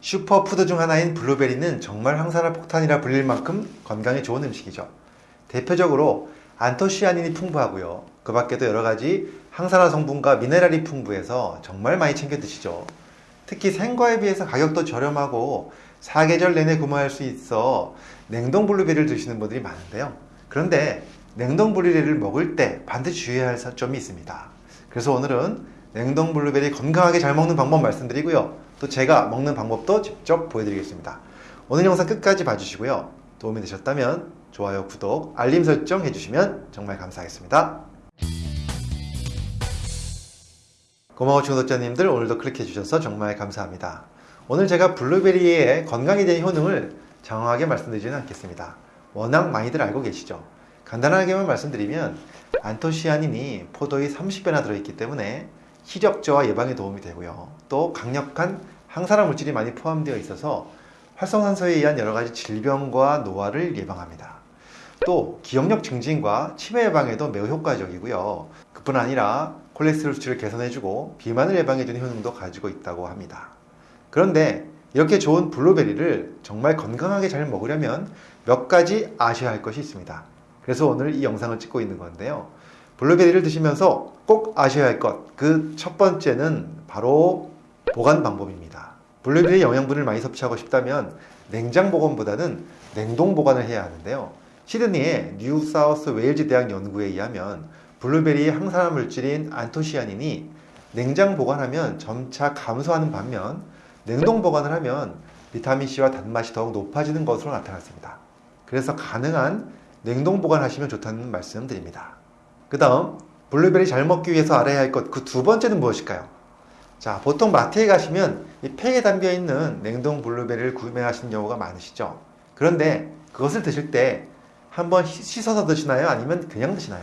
슈퍼푸드 중 하나인 블루베리는 정말 항산화 폭탄이라 불릴 만큼 건강에 좋은 음식이죠. 대표적으로 안토시아닌이 풍부하고요. 그 밖에도 여러 가지 항산화 성분과 미네랄이 풍부해서 정말 많이 챙겨 드시죠. 특히 생과에 비해서 가격도 저렴하고 사계절 내내 구매할 수 있어 냉동 블루베리를 드시는 분들이 많은데요. 그런데 냉동 블루베리를 먹을 때 반드시 주의해야 할 점이 있습니다. 그래서 오늘은 냉동 블루베리 건강하게 잘 먹는 방법 말씀드리고요. 또 제가 먹는 방법도 직접 보여드리겠습니다. 오늘 영상 끝까지 봐주시고요. 도움이 되셨다면 좋아요, 구독, 알림 설정 해주시면 정말 감사하겠습니다. 고마워 중독자님들 오늘도 클릭해 주셔서 정말 감사합니다. 오늘 제가 블루베리의 건강에 대한 효능을 장황하게 말씀드리지는 않겠습니다. 워낙 많이들 알고 계시죠. 간단하게만 말씀드리면 안토시아닌이 포도의 30배나 들어있기 때문에 희적저하 예방에 도움이 되고요. 또 강력한 항산화 물질이 많이 포함되어 있어서 활성산소에 의한 여러 가지 질병과 노화를 예방합니다. 또 기억력 증진과 치매 예방에도 매우 효과적이고요. 그뿐 아니라 콜레스테롤 수치를 개선해주고 비만을 예방해주는 효능도 가지고 있다고 합니다. 그런데 이렇게 좋은 블루베리를 정말 건강하게 잘 먹으려면 몇 가지 아셔야 할 것이 있습니다. 그래서 오늘 이 영상을 찍고 있는 건데요. 블루베리를 드시면서 꼭 아셔야 할 것, 그 첫 번째는 바로 보관 방법입니다. 블루베리 영양분을 많이 섭취하고 싶다면 냉장 보관보다는 냉동 보관을 해야 하는데요. 시드니의 뉴 사우스 웨일즈 대학 연구에 의하면 블루베리의 항산화 물질인 안토시아닌이 냉장 보관하면 점차 감소하는 반면 냉동 보관을 하면 비타민C와 단맛이 더욱 높아지는 것으로 나타났습니다. 그래서 가능한 냉동 보관하시면 좋다는 말씀 드립니다. 그 다음 블루베리 잘 먹기 위해서 알아야 할 것 그 두 번째는 무엇일까요? 자 보통 마트에 가시면 이 팩에 담겨 있는 냉동 블루베리를 구매하시는 경우가 많으시죠. 그런데 그것을 드실 때 한번 씻어서 드시나요? 아니면 그냥 드시나요?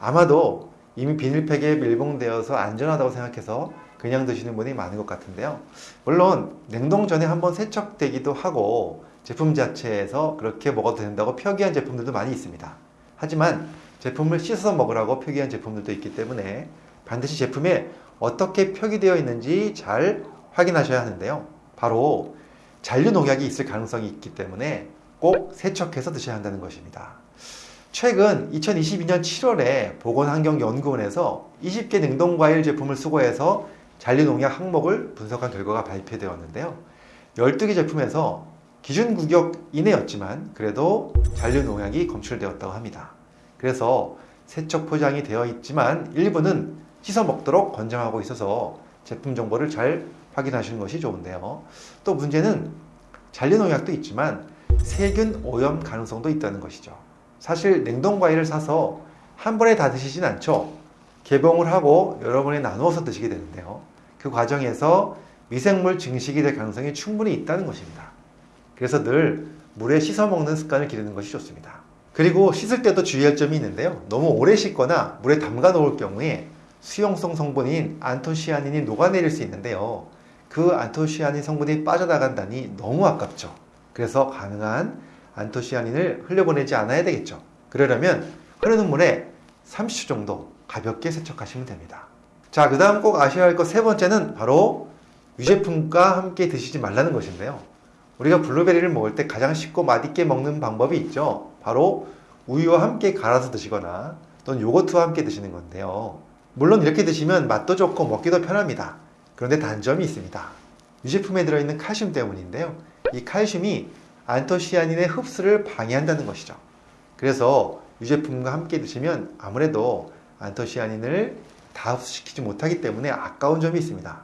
아마도 이미 비닐팩에 밀봉되어서 안전하다고 생각해서 그냥 드시는 분이 많은 것 같은데요. 물론 냉동 전에 한번 세척되기도 하고 제품 자체에서 그렇게 먹어도 된다고 표기한 제품들도 많이 있습니다. 하지만 제품을 씻어서 먹으라고 표기한 제품들도 있기 때문에 반드시 제품에 어떻게 표기되어 있는지 잘 확인하셔야 하는데요. 바로 잔류 농약이 있을 가능성이 있기 때문에 꼭 세척해서 드셔야 한다는 것입니다. 최근 2022년 7월에 보건환경연구원에서 20개 냉동과일 제품을 수거해서 잔류농약 항목을 분석한 결과가 발표되었는데요. 12개 제품에서 기준 구역 이내였지만 그래도 잔류농약이 검출되었다고 합니다. 그래서 세척 포장이 되어 있지만 일부는 씻어 먹도록 권장하고 있어서 제품 정보를 잘 확인하시는 것이 좋은데요. 또 문제는 잔류농약도 있지만 세균 오염 가능성도 있다는 것이죠. 사실 냉동 과일을 사서 한 번에 다 드시진 않죠. 개봉을 하고 여러 번에 나누어서 드시게 되는데요. 그 과정에서 미생물 증식이 될 가능성이 충분히 있다는 것입니다. 그래서 늘 물에 씻어 먹는 습관을 기르는 것이 좋습니다. 그리고 씻을 때도 주의할 점이 있는데요. 너무 오래 씻거나 물에 담가 놓을 경우에 수용성 성분인 안토시아닌이 녹아내릴 수 있는데요. 그 안토시아닌 성분이 빠져나간다니 너무 아깝죠. 그래서 가능한 안토시아닌을 흘려보내지 않아야 되겠죠. 그러려면 흐르는 물에 30초 정도 가볍게 세척하시면 됩니다. 자, 그 다음 꼭 아셔야 할 것 세 번째는 바로 유제품과 함께 드시지 말라는 것인데요. 우리가 블루베리를 먹을 때 가장 쉽고 맛있게 먹는 방법이 있죠. 바로 우유와 함께 갈아서 드시거나 또는 요거트와 함께 드시는 건데요. 물론 이렇게 드시면 맛도 좋고 먹기도 편합니다. 그런데 단점이 있습니다. 유제품에 들어있는 칼슘 때문인데요. 이 칼슘이 안토시아닌의 흡수를 방해한다는 것이죠. 그래서 유제품과 함께 드시면 아무래도 안토시아닌을 다 흡수시키지 못하기 때문에 아까운 점이 있습니다.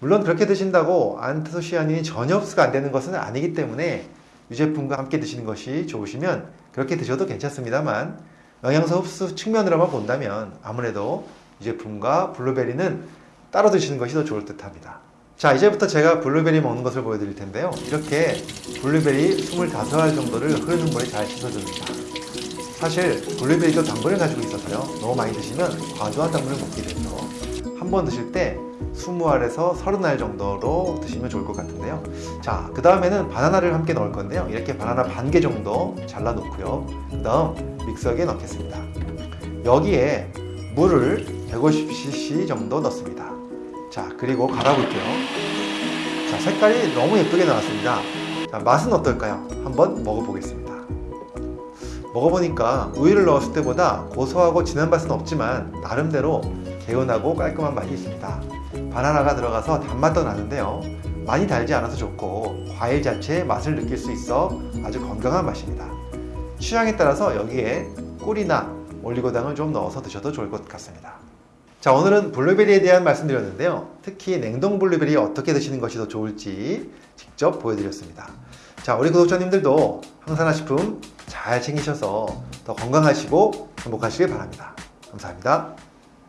물론 그렇게 드신다고 안토시아닌이 전혀 흡수가 안 되는 것은 아니기 때문에 유제품과 함께 드시는 것이 좋으시면 그렇게 드셔도 괜찮습니다만 영양소 흡수 측면으로만 본다면 아무래도 유제품과 블루베리는 따로 드시는 것이 더 좋을 듯 합니다. 자 이제부터 제가 블루베리 먹는 것을 보여드릴 텐데요. 이렇게 블루베리 25알 정도를 흐르는 물에 잘 씻어줍니다. 사실 블루베리도 당분을 가지고 있어서요. 너무 많이 드시면 과도한 당분을 먹게 되죠. 한번 드실 때 20알에서 30알 정도로 드시면 좋을 것 같은데요. 자, 그 다음에는 바나나를 함께 넣을 건데요. 이렇게 바나나 반 개 정도 잘라 놓고요. 그 다음 믹서기에 넣겠습니다. 여기에 물을 150cc 정도 넣습니다. 자, 그리고 갈아볼게요. 자, 색깔이 너무 예쁘게 나왔습니다. 자, 맛은 어떨까요? 한번 먹어보겠습니다. 먹어보니까 우유를 넣었을 때보다 고소하고 진한 맛은 없지만 나름대로 개운하고 깔끔한 맛이 있습니다. 바나나가 들어가서 단맛도 나는데요. 많이 달지 않아서 좋고 과일 자체의 맛을 느낄 수 있어 아주 건강한 맛입니다. 취향에 따라서 여기에 꿀이나 올리고당을 좀 넣어서 드셔도 좋을 것 같습니다. 자 오늘은 블루베리에 대한 말씀드렸는데요. 특히 냉동 블루베리 어떻게 드시는 것이 더 좋을지 직접 보여드렸습니다. 자 우리 구독자님들도 항산화식품 잘 챙기셔서 더 건강하시고 행복하시길 바랍니다. 감사합니다.